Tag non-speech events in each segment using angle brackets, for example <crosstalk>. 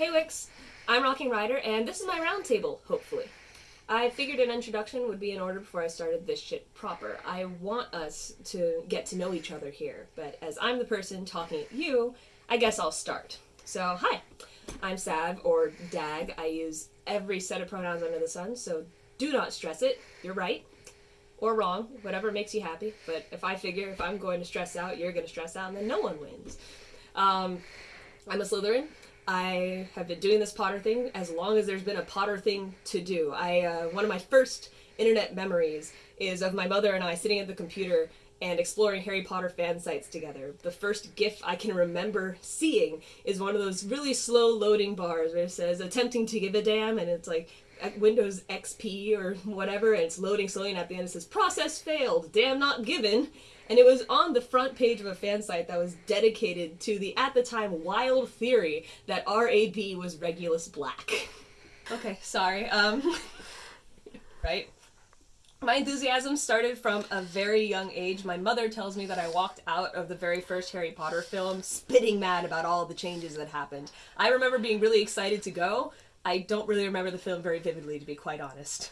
Hey Wix, I'm Rocking Rider, and this is my roundtable, hopefully. I figured an introduction would be in order before I started this shit proper. I want us to get to know each other here, but as I'm the person talking at you, I guess I'll start. So, hi, I'm Sav, or Dag. I use every set of pronouns under the sun, so do not stress it. You're right. Or wrong, whatever makes you happy. But if I figure if I'm going to stress out, you're going to stress out, and then no one wins. Um, I'm a Slytherin. I have been doing this Potter thing as long as there's been a Potter thing to do. I uh, one of my first internet memories is of my mother and I sitting at the computer and exploring Harry Potter fan sites together. The first GIF I can remember seeing is one of those really slow loading bars where it says attempting to give a damn and it's like Windows XP or whatever and it's loading slowly and at the end it says process failed, damn not given. And it was on the front page of a fan site that was dedicated to the, at the time, wild theory that RAB was Regulus Black. Okay, sorry. Um, <laughs> right? My enthusiasm started from a very young age. My mother tells me that I walked out of the very first Harry Potter film spitting mad about all the changes that happened. I remember being really excited to go. I don't really remember the film very vividly, to be quite honest.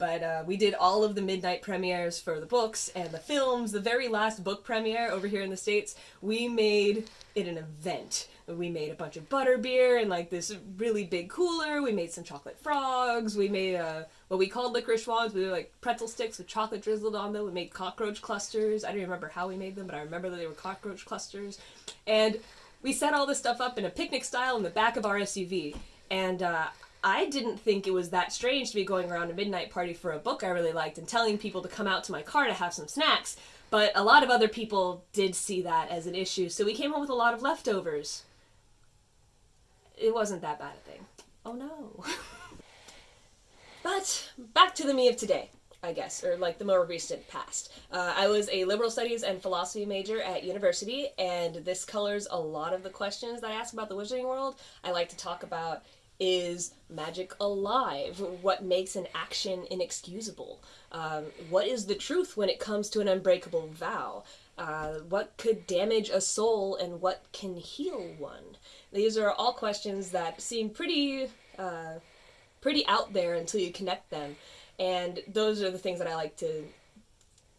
But uh, we did all of the midnight premieres for the books and the films. The very last book premiere over here in the States, we made it an event. We made a bunch of butter beer and like this really big cooler. We made some chocolate frogs. We made uh, what we called licorice wands. We were like pretzel sticks with chocolate drizzled on them. We made cockroach clusters. I don't remember how we made them, but I remember that they were cockroach clusters. And we set all this stuff up in a picnic style in the back of our SUV. And uh, I didn't think it was that strange to be going around a midnight party for a book I really liked and telling people to come out to my car to have some snacks, but a lot of other people did see that as an issue, so we came home with a lot of leftovers. It wasn't that bad a thing. Oh no. <laughs> but back to the me of today. I guess, or like the more recent past. Uh, I was a liberal studies and philosophy major at university, and this colors a lot of the questions that I ask about the wizarding world. I like to talk about is magic alive? What makes an action inexcusable? Um, what is the truth when it comes to an unbreakable vow? Uh, what could damage a soul and what can heal one? These are all questions that seem pretty, uh, pretty out there until you connect them. And those are the things that I like to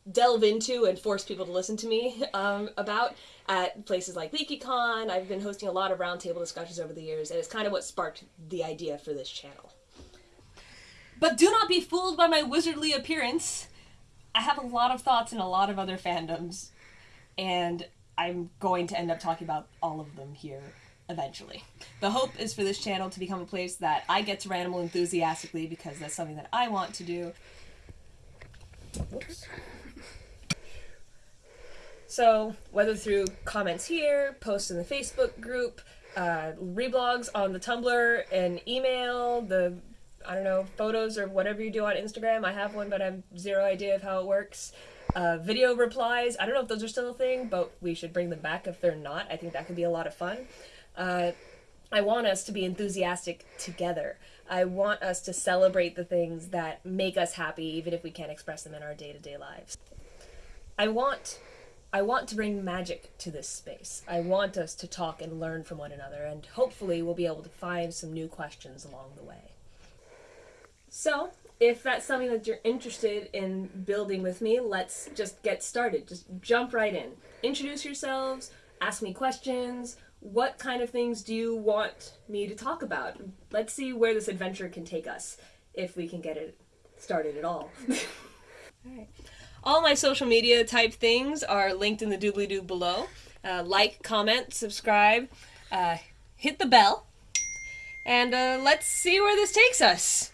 delve into and force people to listen to me um, about at places like LeakyCon. I've been hosting a lot of roundtable discussions over the years, and it's kind of what sparked the idea for this channel. But do not be fooled by my wizardly appearance. I have a lot of thoughts in a lot of other fandoms, and I'm going to end up talking about all of them here eventually. The hope is for this channel to become a place that I get to ramble enthusiastically because that's something that I want to do. So, whether through comments here, posts in the Facebook group, uh, reblogs on the Tumblr, and email, the, I don't know, photos or whatever you do on Instagram. I have one, but I have zero idea of how it works. Uh, video replies, I don't know if those are still a thing, but we should bring them back if they're not. I think that could be a lot of fun. Uh, I want us to be enthusiastic together. I want us to celebrate the things that make us happy, even if we can't express them in our day to day lives. I want I want to bring magic to this space. I want us to talk and learn from one another, and hopefully we'll be able to find some new questions along the way. So, if that's something that you're interested in building with me, let's just get started. Just jump right in. Introduce yourselves, ask me questions. What kind of things do you want me to talk about? Let's see where this adventure can take us, if we can get it started at all. <laughs> all right. All my social media type things are linked in the doobly doo below. Uh, like, comment, subscribe, uh, hit the bell, and uh, let's see where this takes us.